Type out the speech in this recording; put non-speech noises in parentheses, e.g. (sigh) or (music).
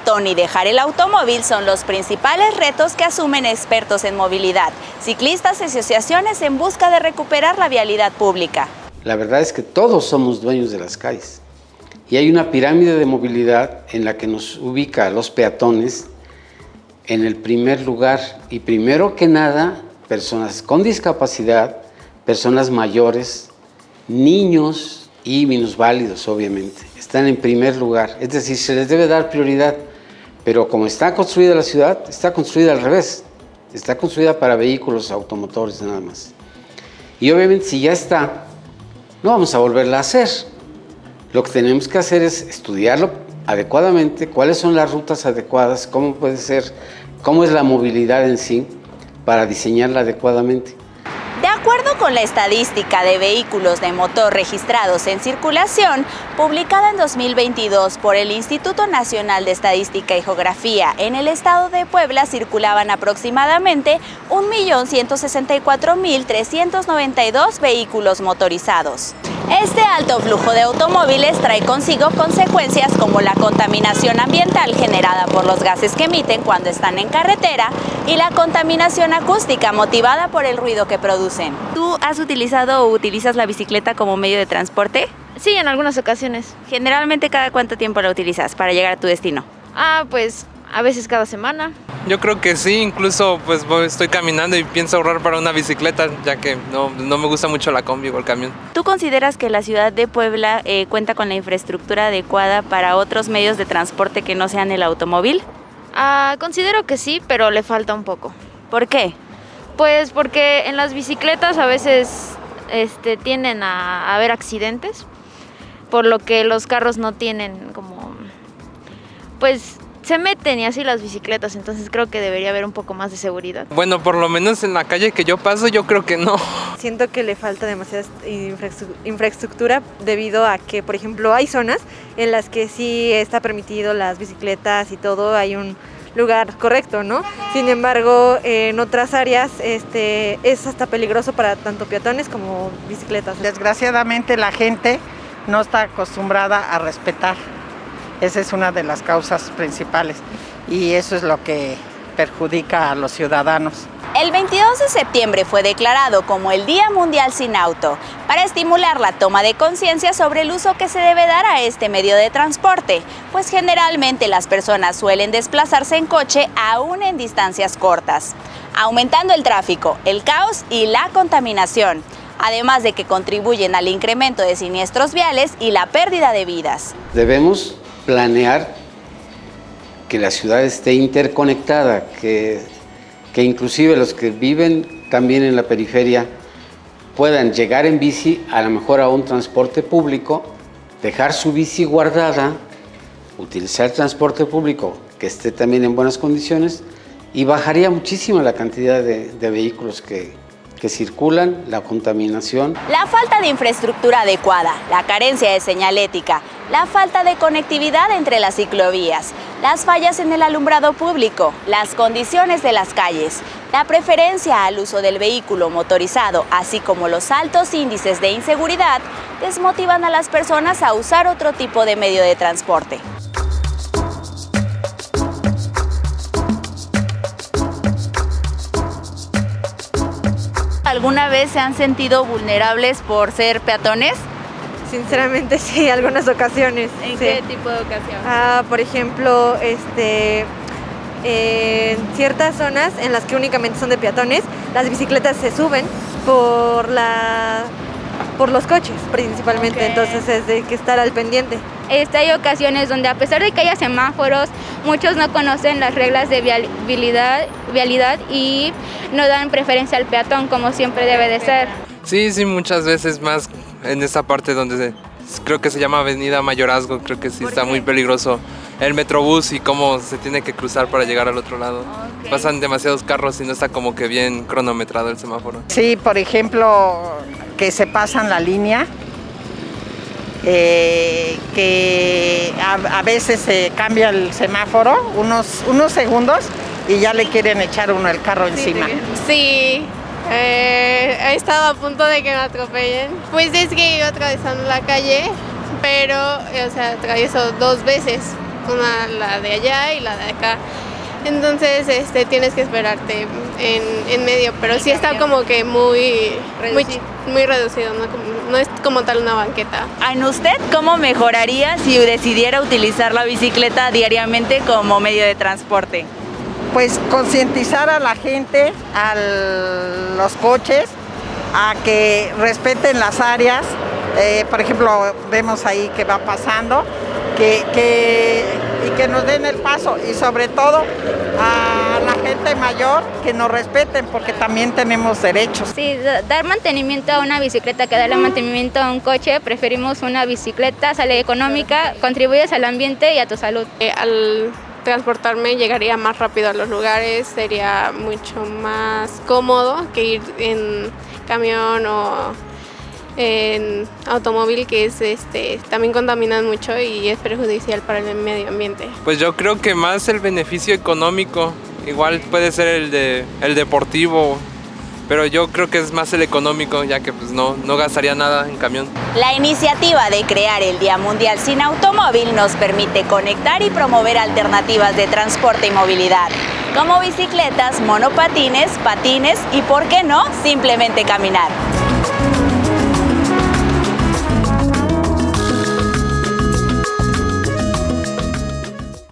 peatón y dejar el automóvil son los principales retos que asumen expertos en movilidad, ciclistas y asociaciones en busca de recuperar la vialidad pública. La verdad es que todos somos dueños de las calles y hay una pirámide de movilidad en la que nos ubica los peatones en el primer lugar. Y primero que nada personas con discapacidad, personas mayores, niños y minusválidos obviamente, están en primer lugar, es decir, se les debe dar prioridad, pero como está construida la ciudad, está construida al revés, está construida para vehículos automotores nada más. Y obviamente si ya está, no vamos a volverla a hacer. Lo que tenemos que hacer es estudiarlo adecuadamente, cuáles son las rutas adecuadas, cómo puede ser, cómo es la movilidad en sí, para diseñarla adecuadamente. De acuerdo con la estadística de vehículos de motor registrados en circulación, publicada en 2022 por el Instituto Nacional de Estadística y Geografía, en el estado de Puebla circulaban aproximadamente 1.164.392 vehículos motorizados. Este alto flujo de automóviles trae consigo consecuencias como la contaminación ambiental generada por los gases que emiten cuando están en carretera y la contaminación acústica motivada por el ruido que producen. ¿Tú has utilizado o utilizas la bicicleta como medio de transporte? Sí, en algunas ocasiones. Generalmente, ¿cada cuánto tiempo la utilizas para llegar a tu destino? Ah, pues a veces cada semana. Yo creo que sí, incluso pues estoy caminando y pienso ahorrar para una bicicleta, ya que no, no me gusta mucho la combi o el camión. ¿Tú consideras que la ciudad de Puebla eh, cuenta con la infraestructura adecuada para otros medios de transporte que no sean el automóvil? Ah, considero que sí, pero le falta un poco. ¿Por qué? Pues porque en las bicicletas a veces este, tienden a haber accidentes, por lo que los carros no tienen como, pues se meten y así las bicicletas, entonces creo que debería haber un poco más de seguridad. Bueno, por lo menos en la calle que yo paso, yo creo que no. (laughs) Siento que le falta demasiada infraestructura debido a que, por ejemplo, hay zonas en las que sí está permitido las bicicletas y todo, hay un lugar correcto, ¿no? Sin embargo, en otras áreas este, es hasta peligroso para tanto peatones como bicicletas. Desgraciadamente la gente no está acostumbrada a respetar esa es una de las causas principales y eso es lo que perjudica a los ciudadanos. El 22 de septiembre fue declarado como el Día Mundial sin Auto para estimular la toma de conciencia sobre el uso que se debe dar a este medio de transporte, pues generalmente las personas suelen desplazarse en coche aún en distancias cortas, aumentando el tráfico, el caos y la contaminación, además de que contribuyen al incremento de siniestros viales y la pérdida de vidas. Debemos planear que la ciudad esté interconectada, que, que inclusive los que viven también en la periferia puedan llegar en bici a lo mejor a un transporte público, dejar su bici guardada, utilizar transporte público que esté también en buenas condiciones y bajaría muchísimo la cantidad de, de vehículos que, que circulan, la contaminación. La falta de infraestructura adecuada, la carencia de señalética, la falta de conectividad entre las ciclovías, las fallas en el alumbrado público, las condiciones de las calles, la preferencia al uso del vehículo motorizado, así como los altos índices de inseguridad, desmotivan a las personas a usar otro tipo de medio de transporte. ¿Alguna vez se han sentido vulnerables por ser peatones? Sinceramente (laughs) sí, algunas ocasiones. ¿En sí. qué tipo de ocasiones? Ah, por ejemplo, este, en ciertas zonas en las que únicamente son de peatones, las bicicletas se suben por la por los coches principalmente, entonces es de que estar al pendiente. Este, hay ocasiones donde a pesar de que haya semáforos, muchos no conocen las reglas de vialidad, vialidad y no dan preferencia al peatón como siempre debe de ser. Sí, sí, muchas veces más en esta parte donde se- creo que se llama Avenida Mayorazgo, creo que sí está muy peligroso el metrobús y cómo se tiene que cruzar para llegar al otro lado. Pasan demasiados carros y no está como que bien cronometrado el semáforo. Sí, por ejemplo, que se pasan la línea, eh, que a, a veces se cambia el semáforo, unos, unos segundos, y ya le quieren echar uno el carro encima. Sí, he estado a punto de que me atropellen. Pues es que iba atravesando la calle, pero, eh, o sea, atravieso dos veces una la de allá y la de acá. Entonces este, tienes que esperarte en, en medio, pero sí está como que muy muy, muy reducido, ¿no? Como- no es como tal una banqueta. ¿En usted cómo mejoraría si decidiera utilizar la bicicleta diariamente como medio de transporte? Pues concientizar a la gente, a los coches, a que respeten las áreas. Eh, por ejemplo, vemos ahí que va pasando, que, que- y que nos den el paso. Y sobre todo a la gente mayor que nos respeten, porque también tenemos derechos. Sí, da- dar mantenimiento a una bicicleta que darle mantenimiento a un coche, preferimos una bicicleta, sale económica, contribuyes al ambiente y a tu salud. Eh, al transportarme llegaría más rápido a los lugares, sería mucho más cómodo que ir en camión o en automóvil que es este también contaminan mucho y es perjudicial para el medio ambiente. Pues yo creo que más el beneficio económico, igual puede ser el de el deportivo, pero yo creo que es más el económico, ya que pues no, no gastaría nada en camión. La iniciativa de crear el Día Mundial sin Automóvil nos permite conectar y promover alternativas de transporte y movilidad, como bicicletas, monopatines, patines y, por qué no, simplemente caminar.